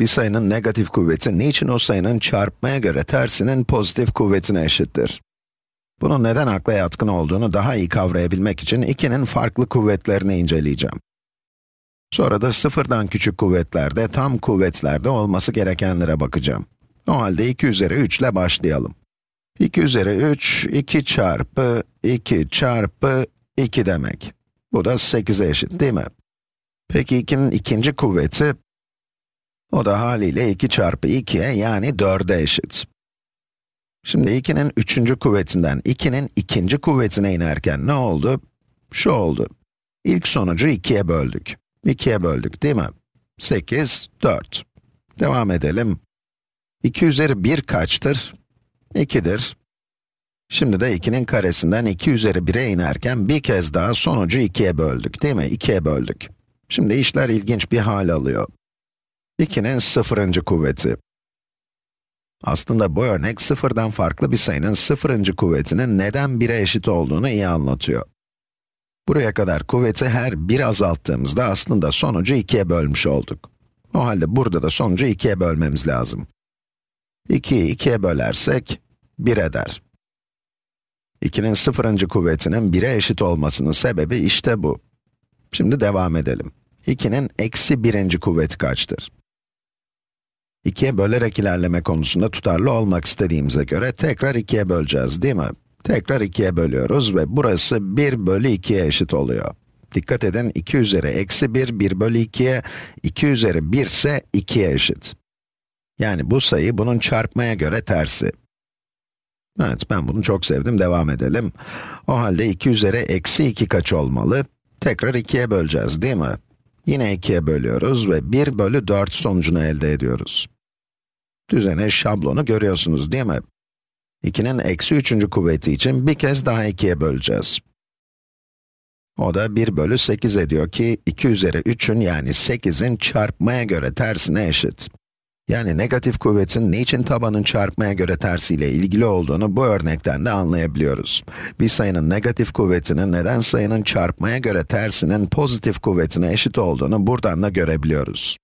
Bir sayının negatif kuvveti niçin o sayının çarpmaya göre tersinin pozitif kuvvetine eşittir? Bunun neden akla yatkın olduğunu daha iyi kavrayabilmek için 2'nin farklı kuvvetlerini inceleyeceğim. Sonra da sıfırdan küçük kuvvetlerde, tam kuvvetlerde olması gerekenlere bakacağım. O halde 2 üzeri 3 ile başlayalım. 2 üzeri 3, 2 çarpı 2 çarpı 2 demek. Bu da 8'e eşit değil mi? Peki 2'nin ikinci kuvveti, o da haliyle 2 çarpı 2'ye yani 4'e eşit. Şimdi 2'nin üçüncü kuvvetinden 2'nin ikinci kuvvetine inerken ne oldu? Şu oldu. İlk sonucu 2'ye böldük. 2'ye böldük değil mi? 8, 4. Devam edelim. 2 üzeri 1 kaçtır? 2'dir. Şimdi de 2'nin karesinden 2 üzeri 1'e inerken bir kez daha sonucu 2'ye böldük değil mi? 2'ye böldük. Şimdi işler ilginç bir hal alıyor. 2'nin sıfırıncı kuvveti. Aslında bu örnek sıfırdan farklı bir sayının sıfırıncı kuvvetinin neden 1'e eşit olduğunu iyi anlatıyor. Buraya kadar kuvveti her 1 azalttığımızda aslında sonucu 2'ye bölmüş olduk. O halde burada da sonucu 2'ye bölmemiz lazım. 2'yi 2'ye bölersek 1 eder. 2'nin sıfırıncı kuvvetinin 1'e eşit olmasının sebebi işte bu. Şimdi devam edelim. 2'nin eksi birinci kuvveti kaçtır? 2'ye bölerek ilerleme konusunda tutarlı olmak istediğimize göre tekrar 2'ye böleceğiz değil mi? Tekrar 2'ye bölüyoruz ve burası 1 bölü 2'ye eşit oluyor. Dikkat edin 2 üzeri eksi 1, 1 bölü 2'ye, 2 üzeri 1 ise 2'ye eşit. Yani bu sayı bunun çarpmaya göre tersi. Evet, ben bunu çok sevdim, devam edelim. O halde 2 üzeri eksi 2 kaç olmalı? Tekrar 2'ye böleceğiz değil mi? Yine 2'ye bölüyoruz ve 1 bölü 4 sonucunu elde ediyoruz. Düzene şablonu görüyorsunuz değil mi? 2'nin eksi 3. kuvveti için bir kez daha 2'ye böleceğiz. O da 1 bölü 8 ediyor ki 2 üzeri 3'ün yani 8'in çarpmaya göre tersine eşit. Yani negatif kuvvetin niçin tabanın çarpmaya göre tersiyle ilgili olduğunu bu örnekten de anlayabiliyoruz. Bir sayının negatif kuvvetinin neden sayının çarpmaya göre tersinin pozitif kuvvetine eşit olduğunu buradan da görebiliyoruz.